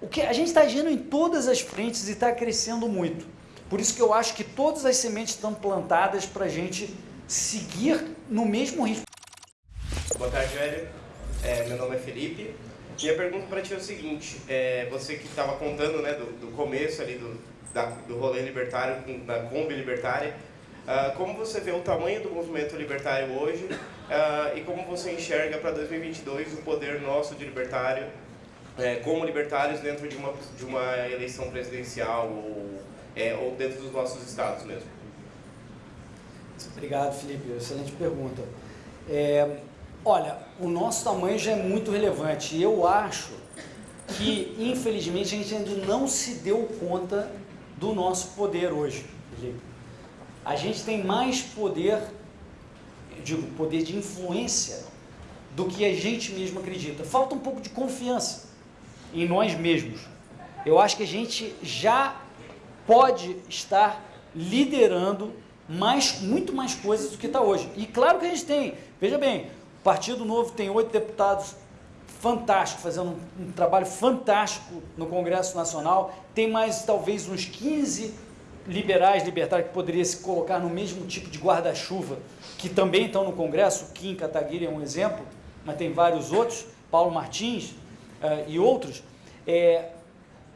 O que a gente está agindo em todas as frentes e está crescendo muito. Por isso que eu acho que todas as sementes estão plantadas para a gente seguir no mesmo ritmo. Boa tarde, velho. É, meu nome é Felipe. E a pergunta para ti é o seguinte: é, você que estava contando né, do, do, começo ali do, da, do rolê libertário, da Kombi libertária, uh, como você vê o tamanho do movimento libertário hoje uh, e como você enxerga para 2022 o poder nosso de libertário é, como libertários dentro de uma, de uma eleição presidencial ou, é, ou dentro dos nossos estados mesmo? Obrigado, Felipe. Excelente pergunta. É, olha, o nosso tamanho já é muito relevante. Eu acho que, infelizmente, a gente ainda não se deu conta do nosso poder hoje, Felipe. A gente tem mais poder, digo, poder de influência do que a gente mesmo acredita. Falta um pouco de confiança em nós mesmos. Eu acho que a gente já pode estar liderando mais, muito mais coisas do que está hoje. E claro que a gente tem, veja bem, o Partido Novo tem oito deputados fantásticos, fazendo um, um, trabalho fantástico no Congresso Nacional, tem mais talvez uns 15 liberais, libertários, que poderia se colocar no mesmo tipo de guarda-chuva, que também estão no Congresso, Kim Kataguiri é um exemplo, mas tem vários outros, Paulo Martins, e outros, é,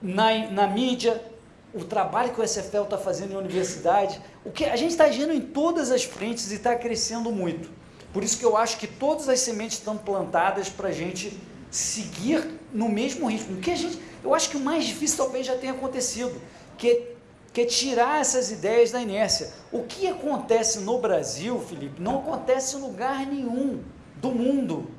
na, na mídia, o trabalho que o SFL está fazendo em universidade, o que a gente está agindo em todas as frentes e está crescendo muito. Por isso que eu acho que todas as sementes estão plantadas para a gente seguir no mesmo ritmo. O que a gente, eu acho que o mais difícil talvez já tenha acontecido, que, que é tirar essas ideias da inércia. O que acontece no Brasil, Felipe, não acontece em lugar nenhum do mundo.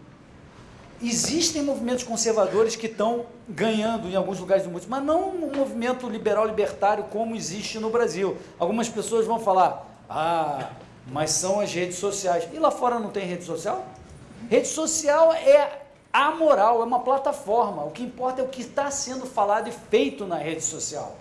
Existem movimentos conservadores que estão ganhando em alguns lugares do mundo, mas não um movimento liberal libertário como existe no Brasil. Algumas pessoas vão falar, ah, mas são as redes sociais. E lá fora não tem rede social? Rede social é amoral, é uma plataforma. O que importa é o que está sendo falado e feito na rede social.